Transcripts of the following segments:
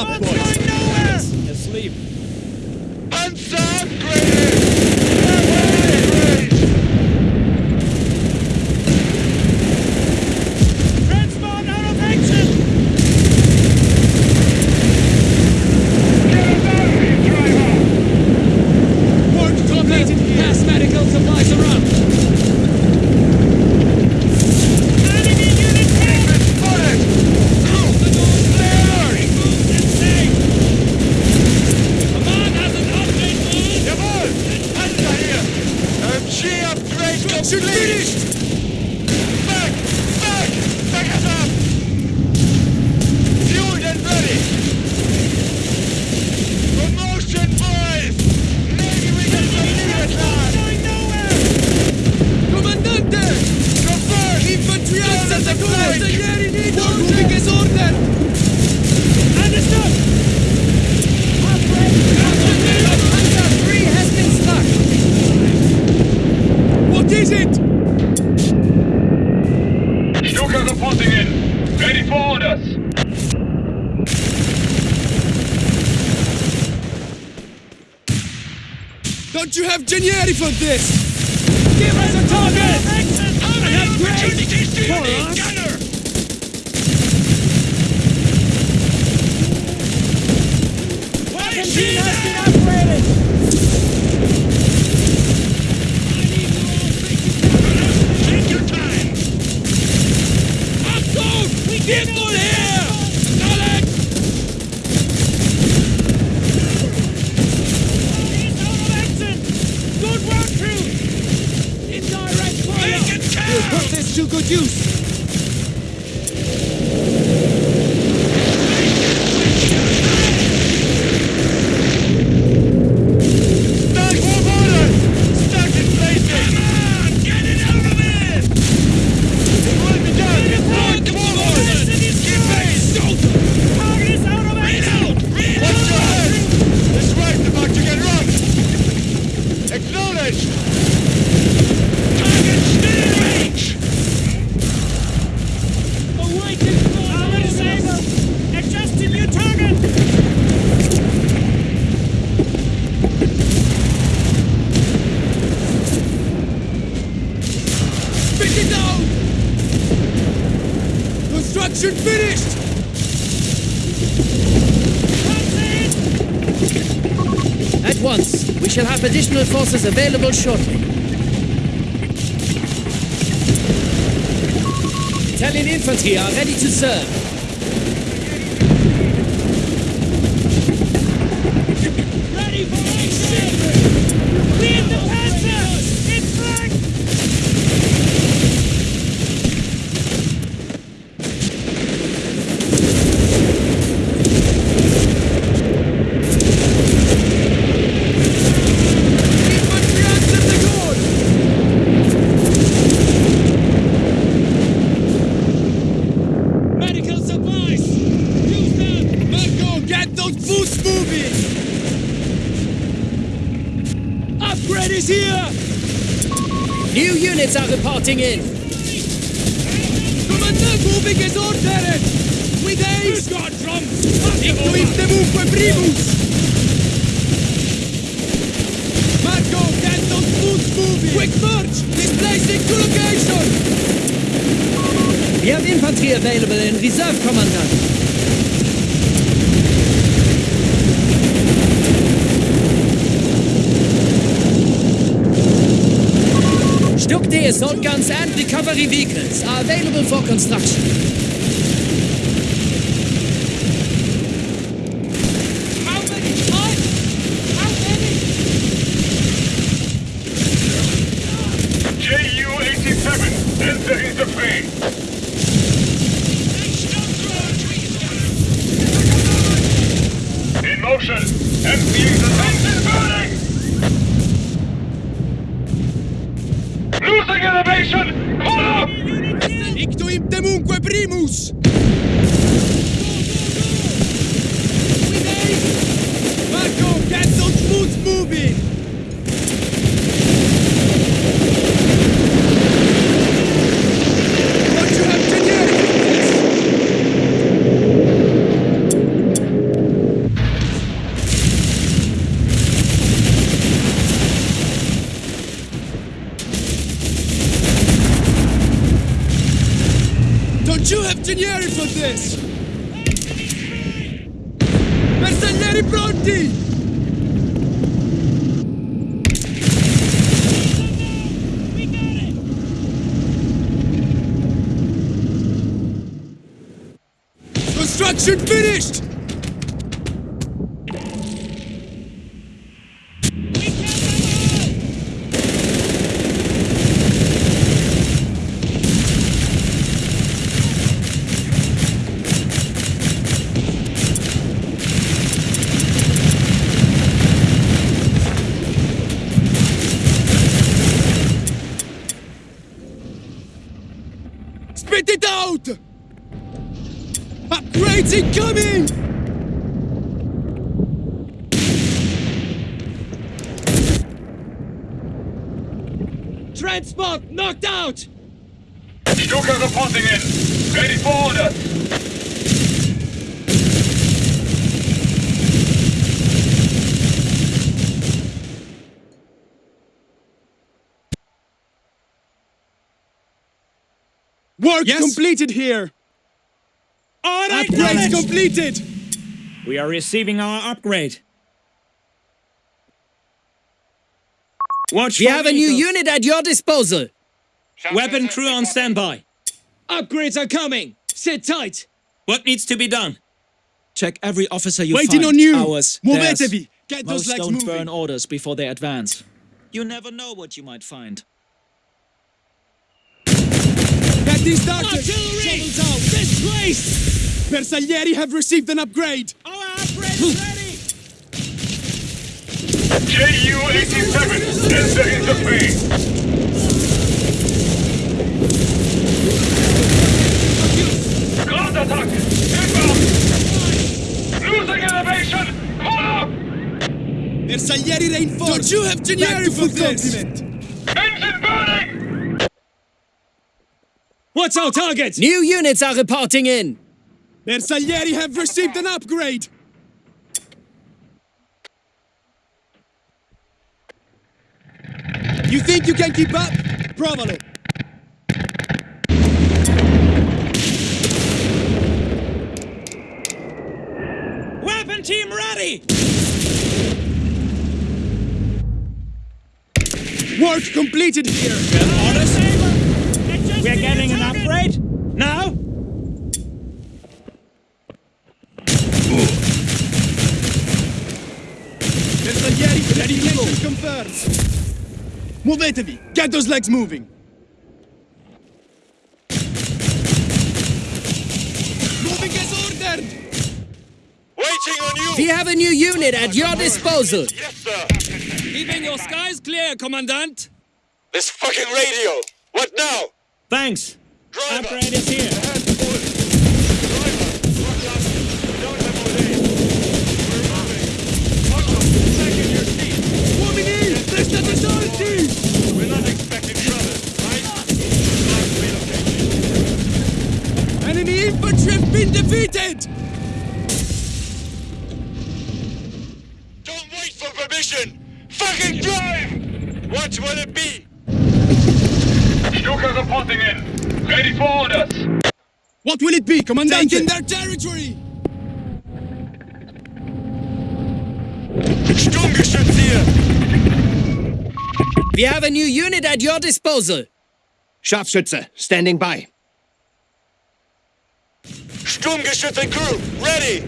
up, boys. Asleep. Unsound! have Genieri for this! Give us a target! I have great for us! Gunner. Machine has! Get on here! to good use. additional forces available shortly. Italian infantry are ready to serve. Is here! New units are reporting in. Commandant moving as ordered! With ace! Who's got drums? Ictu impetuque primus! Marco, cancel smooth moving! Quick march! Displacing to location! We have infantry available in reserve, Commandant. StuG-D assault guns and recovery vehicles are available for construction. How many? What? How many? Ju-87, entering the frame. In motion. Emptying the tanks is burning. Losing elevation. Pull up. Ictu impetuque primus! With ace! Marco, cancel smooth moving! Don't you have generic for this? Don't you have Genieri for this? Bersaglieri pronti! Construction finished! We killed them all! Spit it out! Upgrades incoming! Transport knocked out! Stuka reporting in. Ready for order. Work completed here! All right, Upgrades completed! We are receiving our upgrade. Watch We for have a new unit at your disposal. Weapon crew on standby. Upgrades are coming! Sit tight! What needs to be done? Check every officer you Waiting find. on you! Ours, Muovetevi! theirs. Get those Most legs don't moving! burn orders before they advance. You never know what you might find. Get these doctors! Artillery! Shovels out! Displaced! Bersaglieri have received an upgrade! Our upgrade is ready! Ju-87, entering the frame. Ground attack. Inbound. Losing elevation. Pull up. Bersaglieri reinforced! Don't you have Genieri for this? Engine burning. What's our target? New units are reporting in. Bersaglieri have received an upgrade! You think you can keep up? Probably. Weapon team ready! Work completed here! We're getting an upgrade? Now? Bersaglieri ready confirmed! Muovetevi! Get those legs moving! Moving as ordered! Waiting on you. We have a new unit at your disposal. Yes, sir. Keeping your skies clear, Commandant. This fucking radio. What now? Thanks. Driver. Upgrade is here. been defeated! Don't wait for permission! Fucking drive! What will it be? Stuka reporting in. Ready for orders. What will it be, Commandant? Taking their territory! Sturmgeschütz! We have a new unit at your disposal. Scharfschütze, standing by. Sturmgeschütz and crew, ready!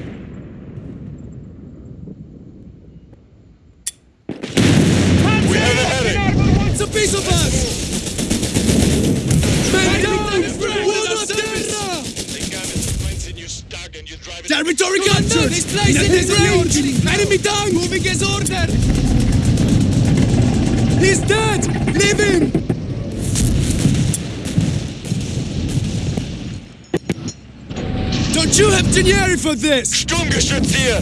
We have a heading! What's a piece of us? Men down! Buona terra! Territory captured! This place in his range! Enemy down! Moving as ordered! He's dead! Leave him! Don't you have Genieri for this? Sturmgeschütz hier!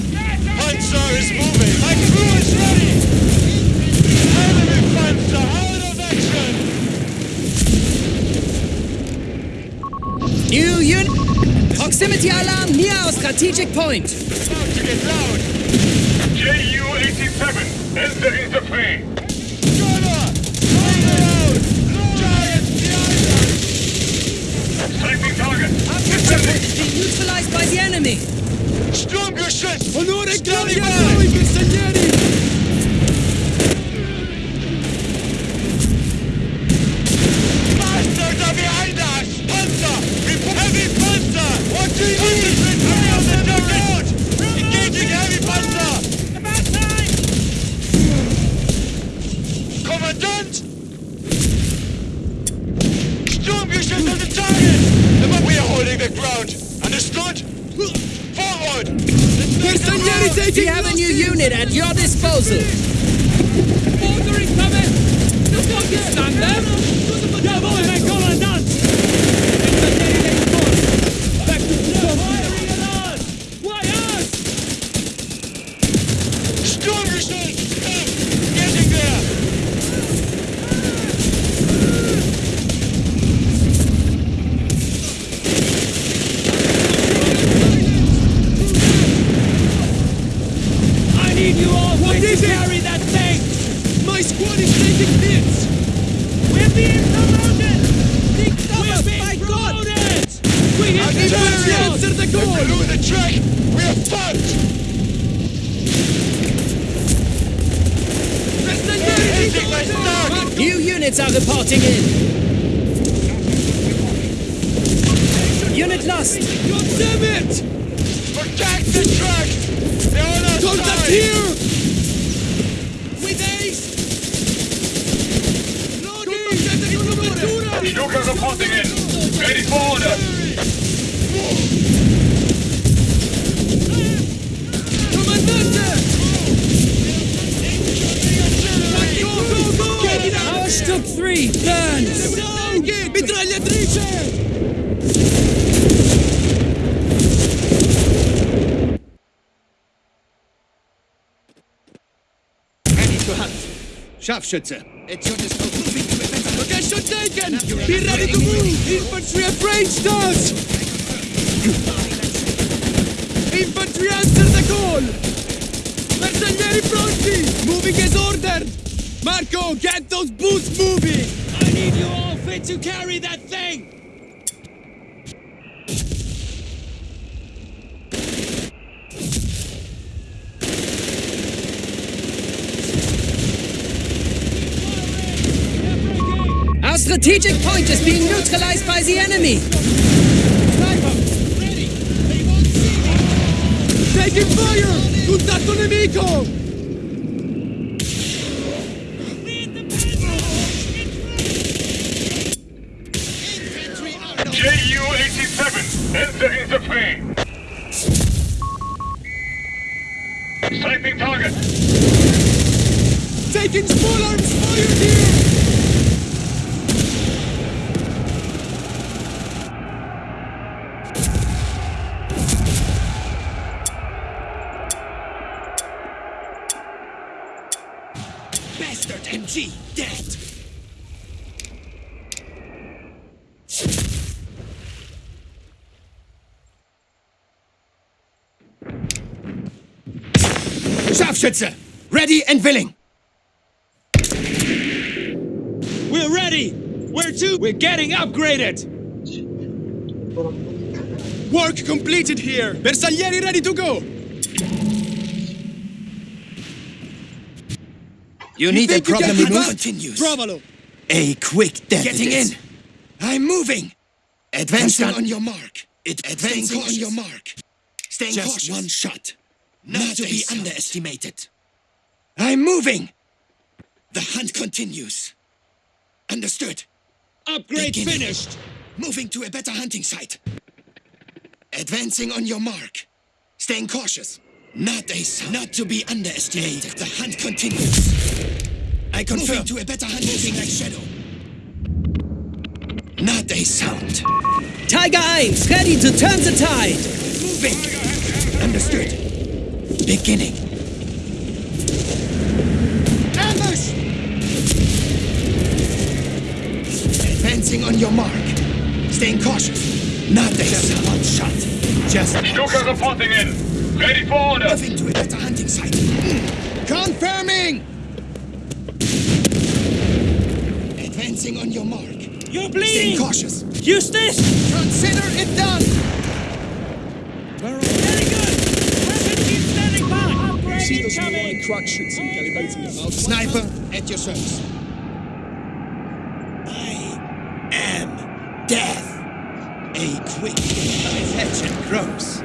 Panzer is moving! My crew is ready! Enemy Panzer out of action! New unit. Proximity alarm near our strategic point. About to get loud! JU-87, entering the fray. Driver! On the road! Giants behind us! Sighting target. Is being neutralized by the enemy. Sturmgeschütz! Onore Standing by! a noi, prigionieri! Bastards are behind us! Panzer! Rep- Heavy Panzer! What do you need? Hurry up and turn out! Engaging heavy Panzer! About time! Kommandant! Sturmgeschütz on the target! But we are holding the ground! Understood? Forward! Bersaglieri We taking have a new losses! unit at your disposal. Order incoming! The fuck is stand there? Jawohl, Herr Kommandant! Back to the Firing at us! Why us? Sturmgeschütz! Getting there! I need you all What to is it? carry that thing! My squad is taking hits! We're being promoted! We're being promoted! We hit the Infantry barrier! answer the If call! we lose the track, we are fucked! Bersaglieri Hitting my stomach! New units are reporting in. Unit lost. God damn it! Protect the track! They're on our Contact side! here! With ace! Loading! Stuka reporting in. Ready for orders. Comandante! Go, go, go! Get it out! Our StuG 3 burns. Down! Mitragliatrice! Ready to hunt. Scharfschütze, at your disposal. Location taken! Be ready to move! Infantry approached us! Infantry answer the call! Bersaglieri pronti! Moving as ordered! Marco, get those boots moving! I need you all fit to carry that thing! Our strategic point is being neutralized by the enemy. Taking fire! Contatto nemico! JU-87, entering the fray. Sighting target. Taking small arms here! Scharfschütze, ready and willing. We're ready! Where to? We're getting upgraded! Work completed here! Bersaglieri ready to go! You need a think you can problem keep move up? continues. Provalo! A quick death. Getting in. I'm moving. Advancing Advancing on your mark. It Advancing advancing on your mark. Staying Just cautious. one shot. Not Not to be sound. underestimated. I'm moving. The hunt continues. Understood. Upgrade Beginning. finished! Moving to a better hunting site. Advancing on your mark. Staying cautious. Not a sound. Not to be underestimated. the hunt continues. I confirm. Moving to a better hunting Moving like shadow. Not a sound. Tiger 1, ready to turn the tide. Moving. Understood. Beginning. Ambush! Advancing on your mark. Staying cautious. Not a sound. One shot. Just Stuka reporting in. Ready for order. moving to it a better hunting site. Hmm. Confirming! Advancing on your mark. You're Staying bleeding. cautious. Eustace. Consider it done! Very good. Pressure, keep standing by. See those nearby crack shoots and calibrating them out. Sniper, at your service. I am death. A quick attention grows.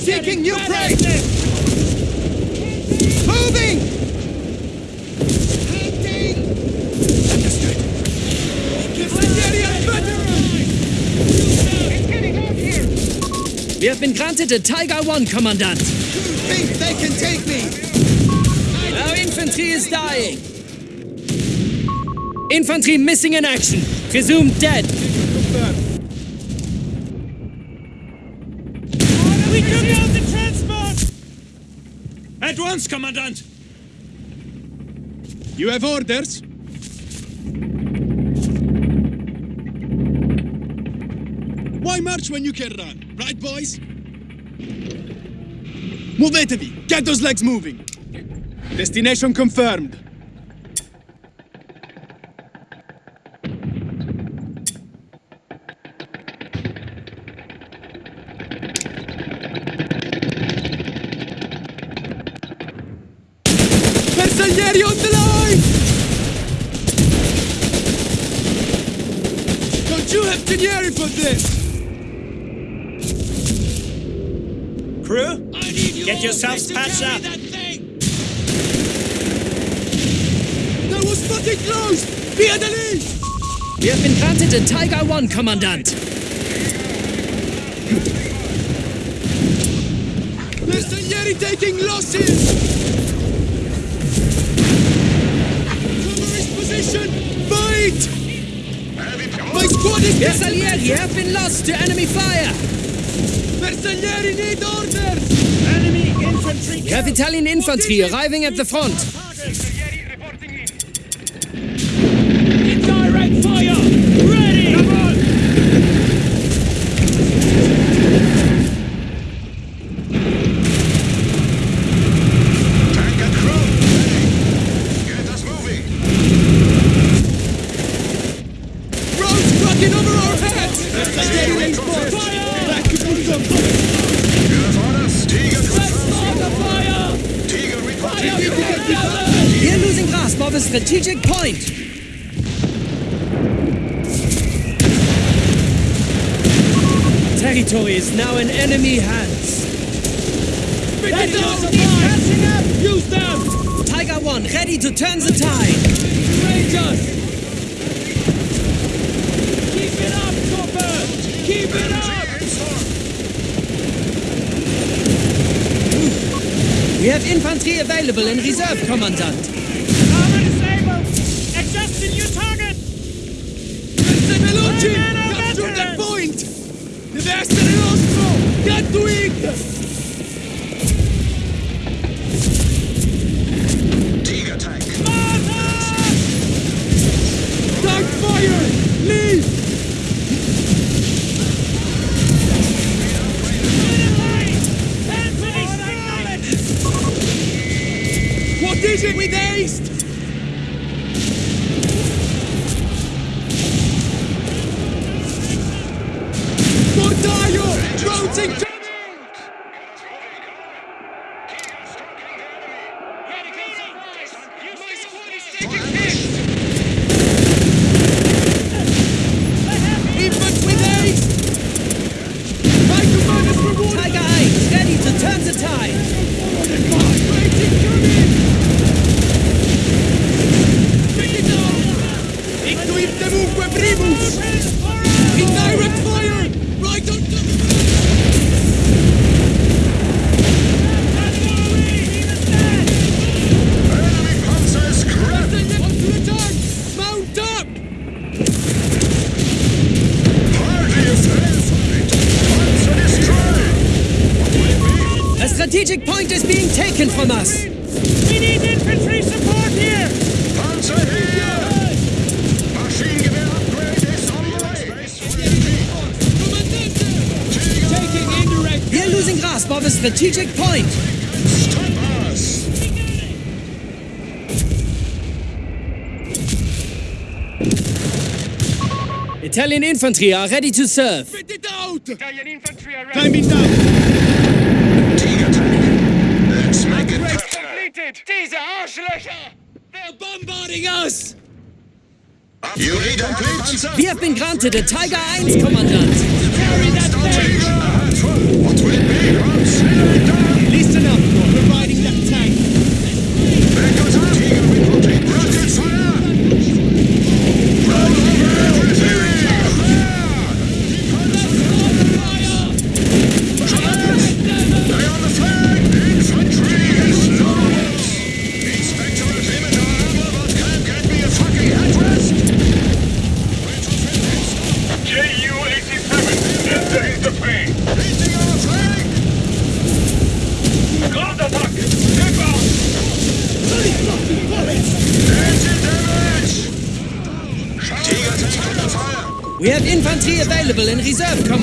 Seeking new prey! Moving! Hunting! Understood. We have been granted a Tiger 1, Commandant. Think they can take me! Our infantry is dying. Infantry missing in action. Presumed dead. We took out the transport! At once, Commandant! You have orders? Why march when you can run? Right, boys? Move, Muovetevi! Get those legs moving! Destination confirmed. Yourselves patched up! That was fucking close! Via the lead! We have been granted a Tiger 1, Commandant. Bersaglieri taking losses! Cover his position! Fight! My squad is Bersaglieri have been lost to enemy fire. Bersaglieri need orders! Enemy infantry We have Italian infantry arriving at the front. Bersaglieri reporting in. Direct fire! Ready! Come on! Tank and crew. Ready. Get us moving. Roads cracking over our heads! Bersaglieri reinforced! Back to Burzum! Give us orders. Tiger confirmed. Tiger reporting. We are losing grasp of a strategic point. Territory is now in enemy hands. catching up! Use them! Tiger 1 ready to turn the tide. Rangers! Keep it up, Copper! Keep it up! We have infantry available in reserve, Commandant. Sing. infantry are ready to serve. Get it out! Italian infantry are ready. Time it down! Let's make it completed! Diese Arschlöcher! They're bombarding us! You need a glitch! We have been granted a Tiger 1, Kommandant! Carry that thing! What will be? Carry it down!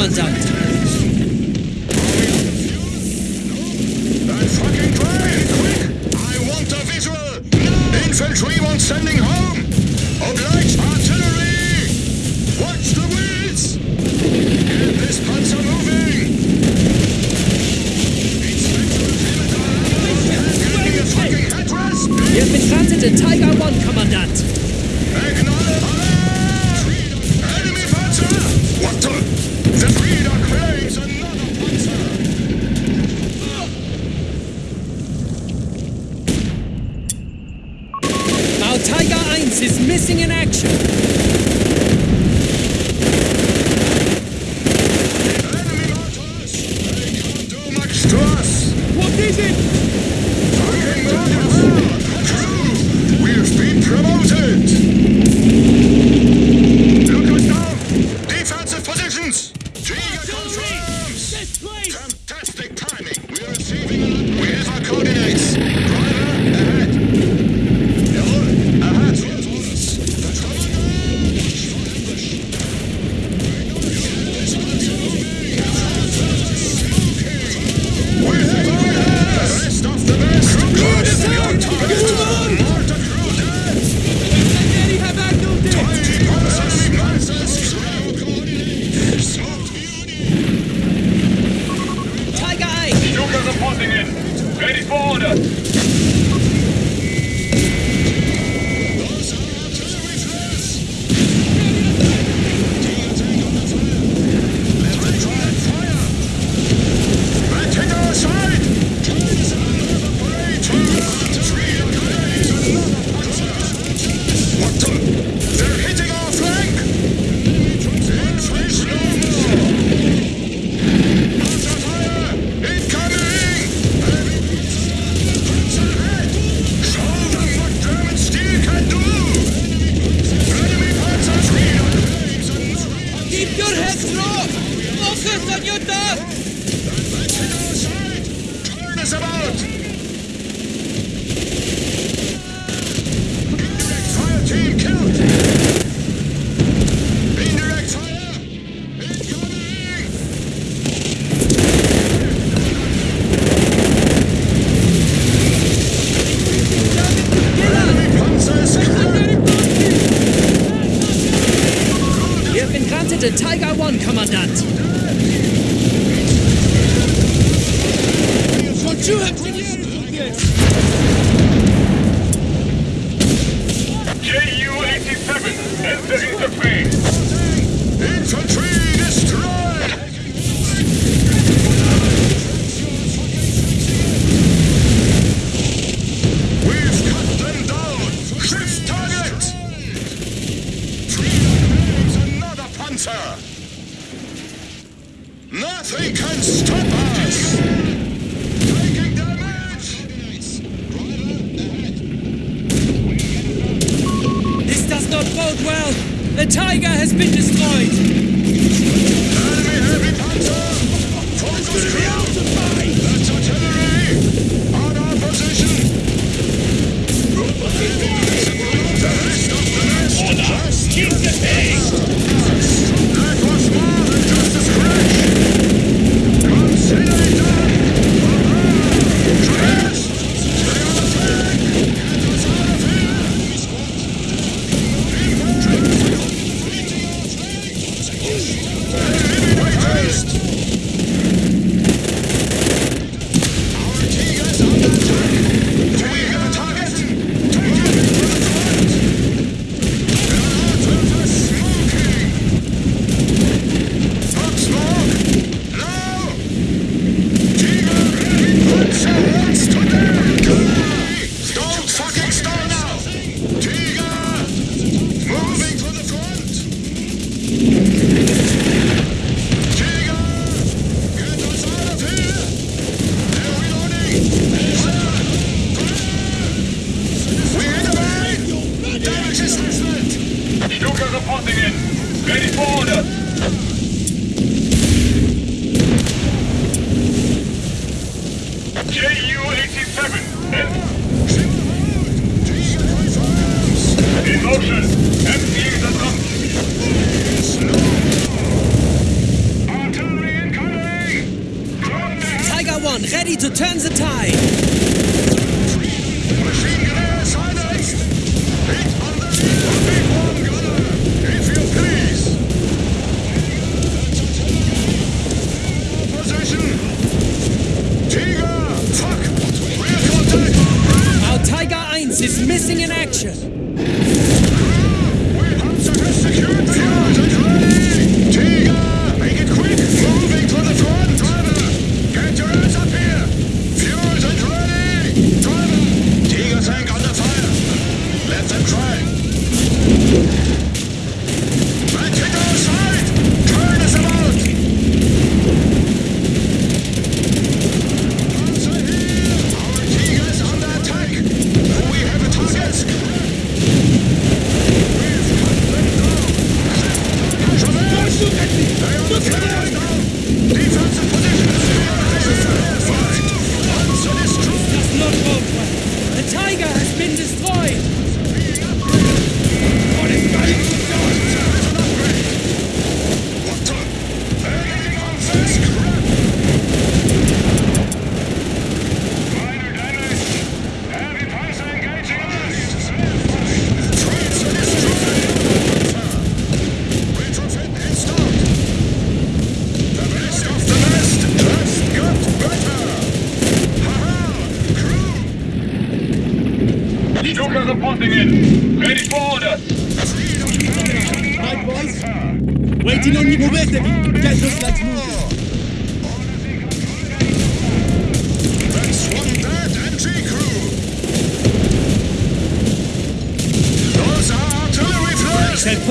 Rollins out. Ju 87, enter interface. Infantry destroyed! We've cut them down! Shift target! Freedom another panzer! Nothing can stop us! The Tiger has been destroyed!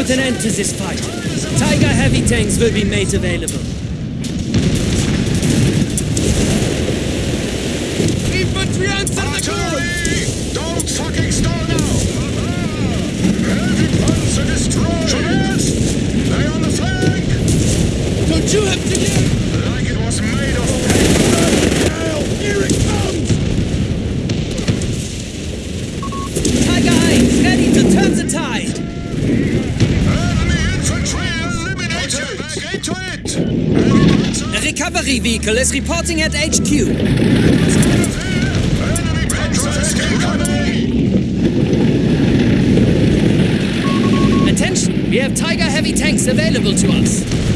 put an end to this fight. Tiger heavy tanks will be made available. is reporting at HQ. Attention, We have Tiger heavy tanks available to us.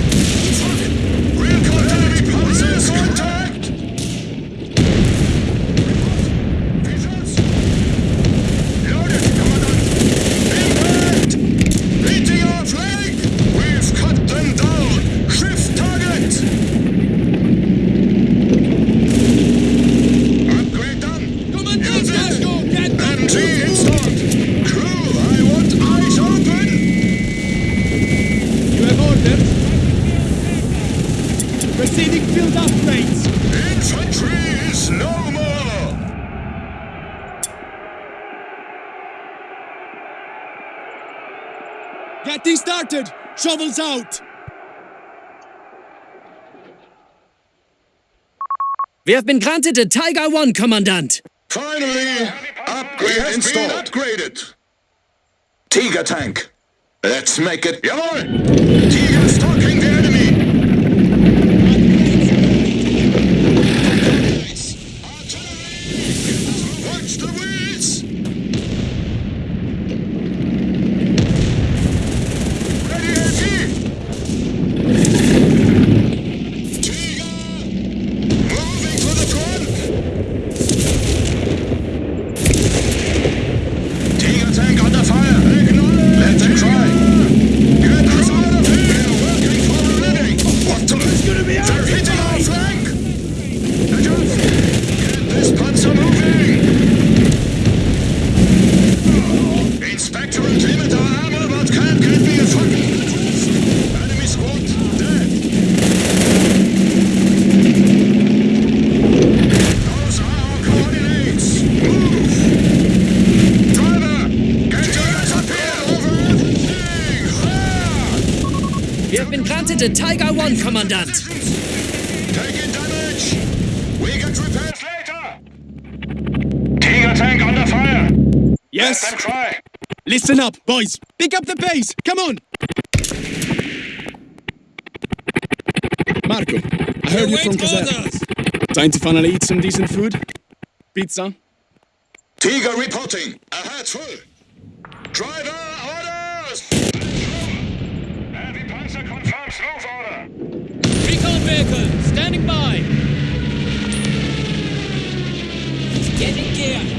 Shovels out! We have been granted a Tiger 1, Commandant! Finally, upgrade installed. upgraded. Tiger tank. Let's make it. Tiger stalking one, Commandant! Taking damage! We get repairs later! Tiger tank under fire! Yes! Let them try! Listen up, boys! Pick up the pace! Come on! Marco, I heard you from Kazan. Time to finally eat some decent food? Pizza? Tiger reporting! Ahead full! Driver! vehicle standing by. Get in gear.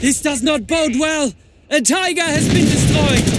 This does not bode well! A tiger has been destroyed!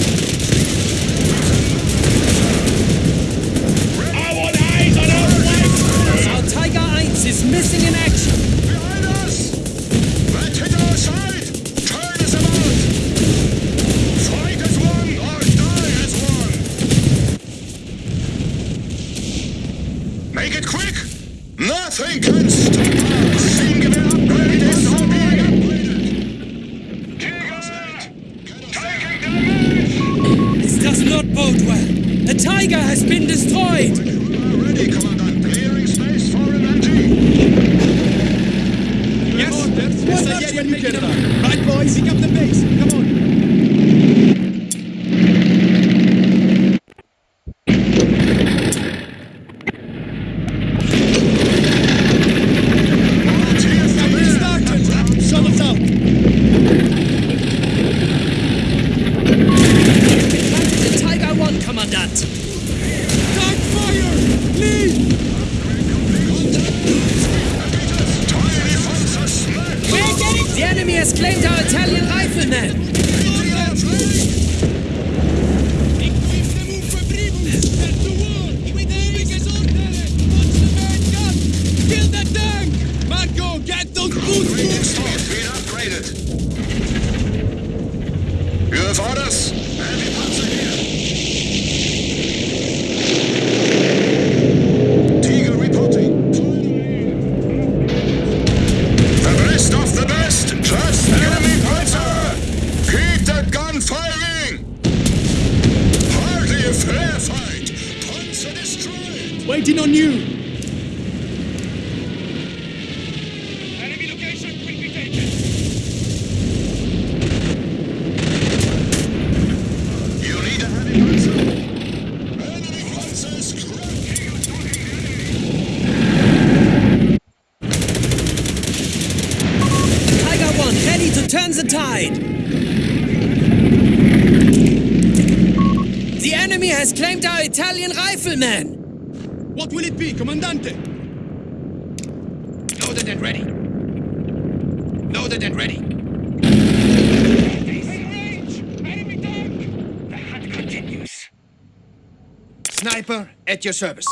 your service.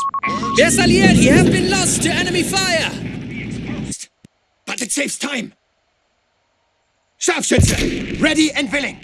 Yes, Alieri have been lost to enemy fire! But it saves time! Scharfschütze, ready and willing!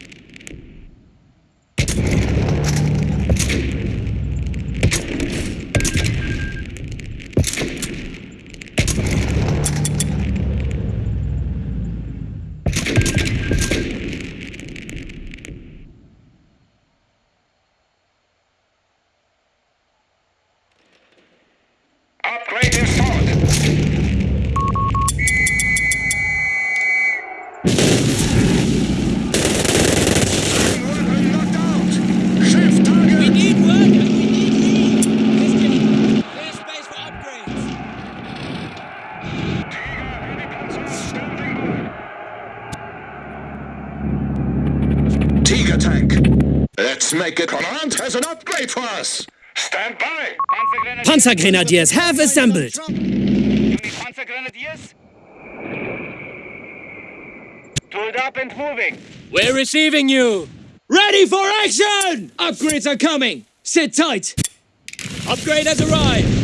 command has an upgrade for us. Stand by. Panzer Grenadiers have assembled. Tooled up and moving. We're receiving you. Ready for action! Upgrades are coming. Sit tight. Upgrade has arrived.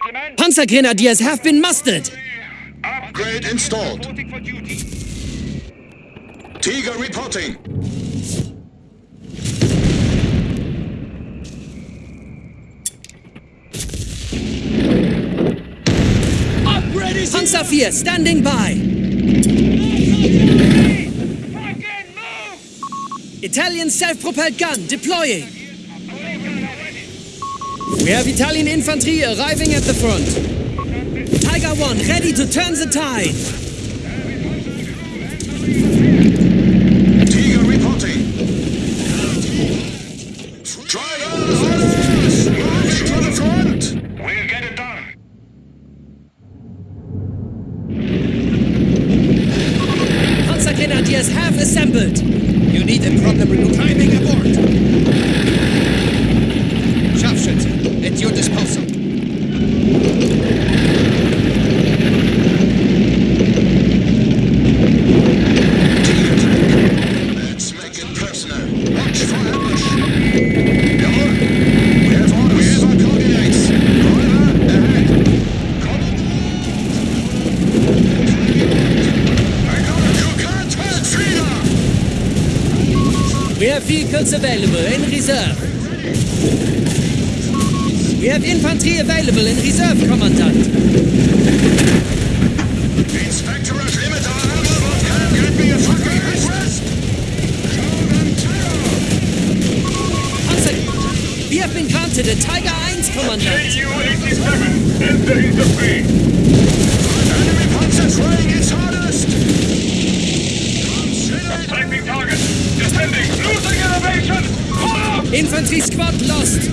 Panzer Grenadiers have been mustered! Upgrade installed. Tiger reporting. Upgrade is Panzer 4 standing by. Italian self-propelled gun deploying. We have Italian infantry arriving at the front. Tiger 1 ready to turn the tide. available in reserve. We have infantry available in reserve, Commandant. Inspector at limit our me a fucking. We have been Tiger 1, Commandant. KU-87, Ende Hinterfee! Enemy Panzer trying its Infantry squad lost.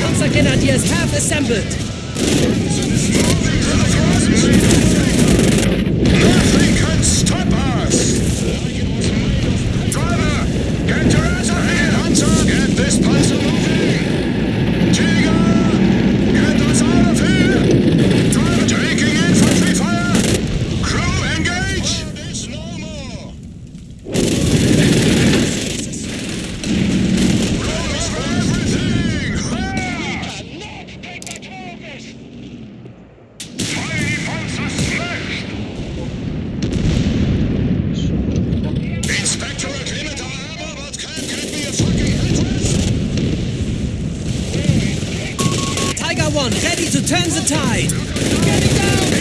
Panzergrenadiers have assembled. to turn the tide.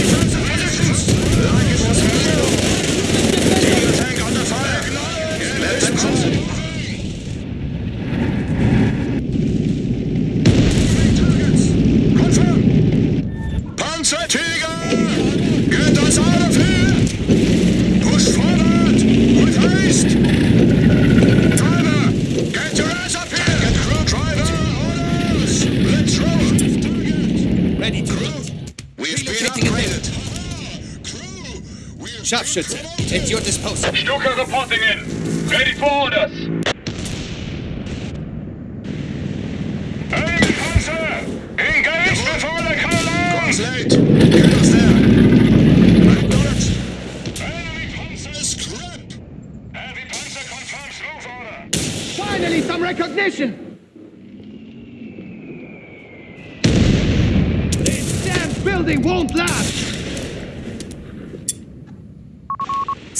Scharfschütze. It's your disposal. Stuka reporting in. Ready for orders.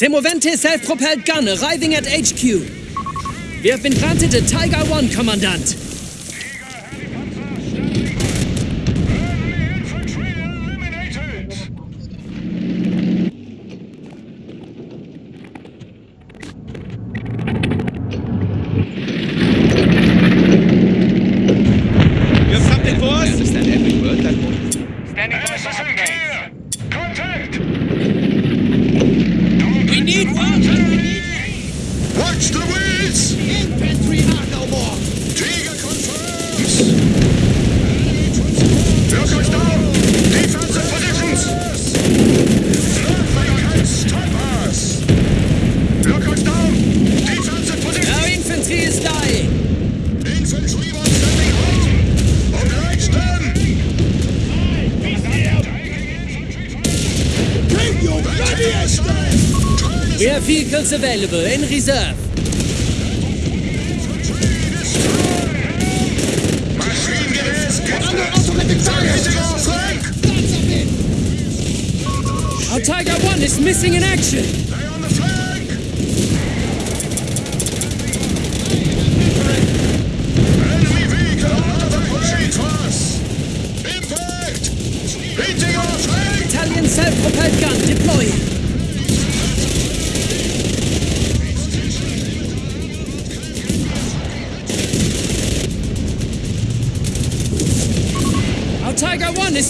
Semovente self-propelled gun arriving at HQ. We have been granted a Tiger One, Commandant. available in reserve. Our Tiger 1 is missing in action!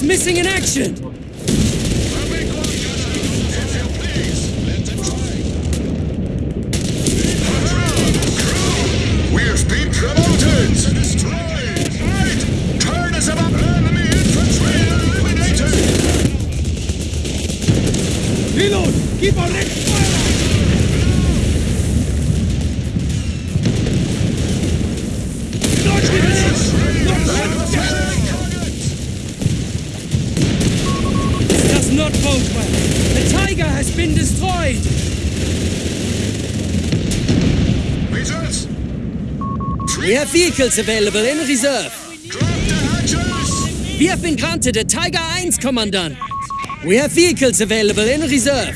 missing in action! The Tiger has been destroyed! Results! We have vehicles available in reserve. We have been granted a Tiger 1, Kommandant. We have vehicles available in reserve.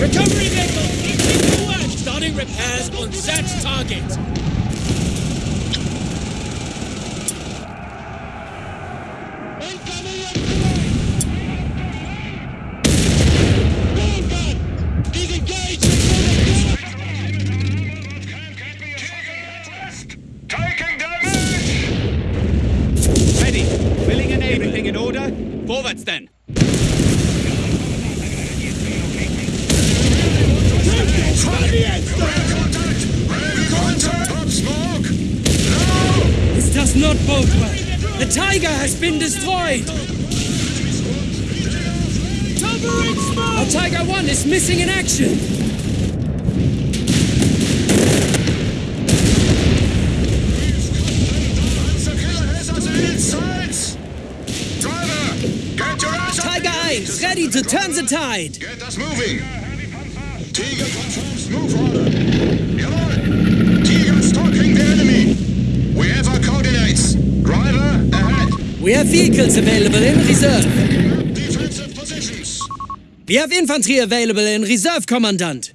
Recovery vehicle, incoming forward! Starting repairs on search target. side. Get us moving. Tiger confirms move order. Tiger stalking the enemy. We have our coordinates. Driver, ahead. We have vehicles available in reserve. Defensive positions. We have infantry available in reserve, Commandant.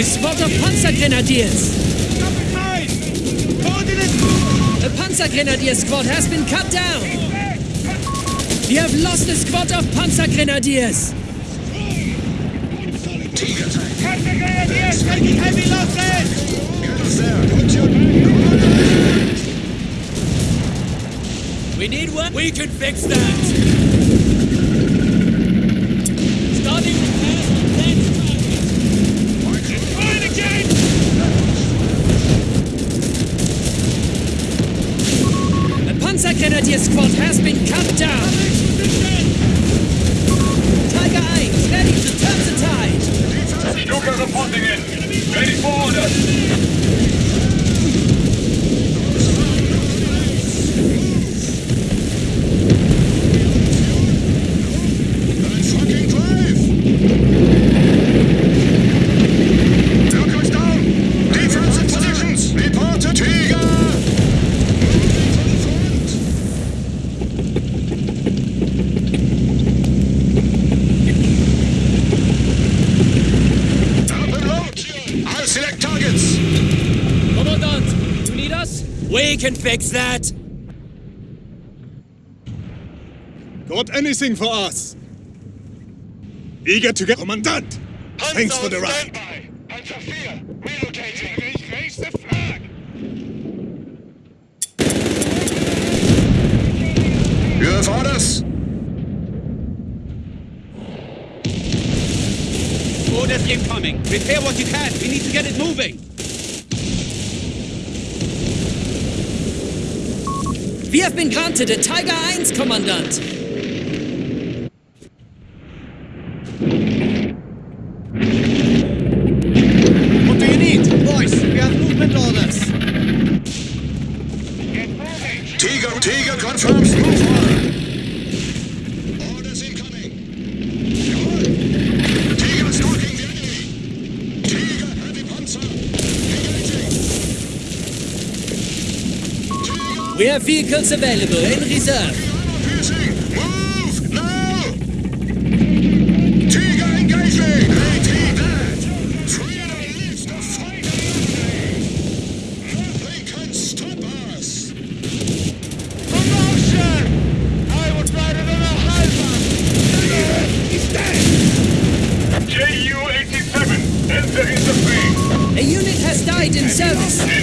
a squad of Panzergrenadiers. The Panzergrenadier squad has been cut down. We have lost the squad of Panzergrenadiers. Panzergrenadiers, taking heavy losses. We need one. We can fix that. Can fix that. Got anything for us? Eager to get Commandant. Thanks for the ride. Standby. Panzer 4, relocating. Ich raise the flag. You have orders? Orders incoming. Repair what you can. We need to get it moving. We have been granted a Tiger 1, Kommandant. Vehicles available in reserve. Piercing. Move now. Tiger engaging. AT that. Freedom lives to fight Nothing can stop us. Promotion! I would rather than a Halbach! He's dead. JU-87, enter. A unit has died in service.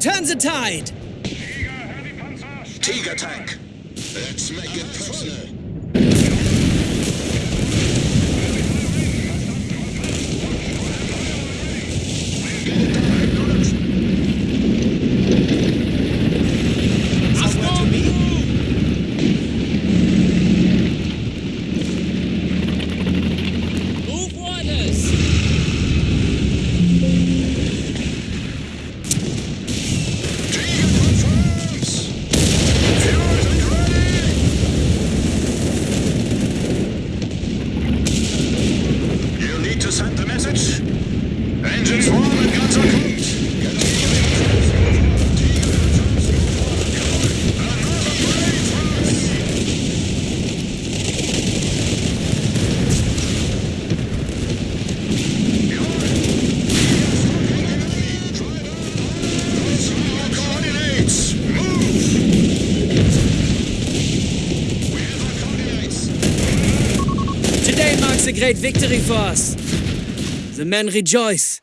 1, ready to turn the tide. Tiger tank. Let's make it personal. Move orders. Tiger confirms! Fuels and ready! You need to send the message. Engines warm and guns are cooked. Get on Tiger confirms move order. Another brave for us. Coordinates! Move! We have our coordinates. Today marks a great victory for us. The men rejoice.